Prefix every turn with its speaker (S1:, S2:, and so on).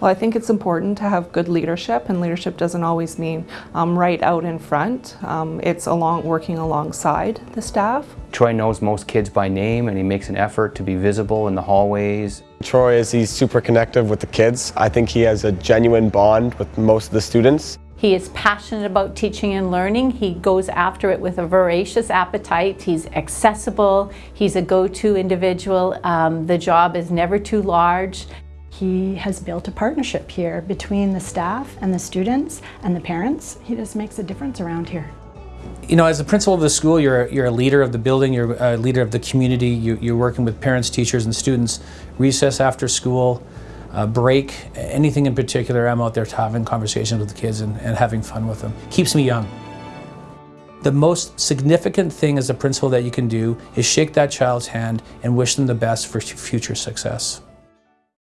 S1: Well, I think it's important to have good leadership, and leadership doesn't always mean um, right out in front. Um, it's along working alongside the staff.
S2: Troy knows most kids by name and he makes an effort to be visible in the hallways.
S3: Troy is he's super connective with the kids. I think he has a genuine bond with most of the students.
S4: He is passionate about teaching and learning. He goes after it with a voracious appetite. He's accessible. He's a go-to individual. Um, the job is never too large.
S5: He has built a partnership here between the staff and the students and the parents. He just makes a difference around here.
S6: You know, as the principal of the school, you're, you're a leader of the building, you're a leader of the community, you, you're working with parents, teachers, and students. Recess after school, uh, break, anything in particular, I'm out there having conversations with the kids and, and having fun with them. Keeps me young. The most significant thing as a principal that you can do is shake that child's hand and wish them the best for future success.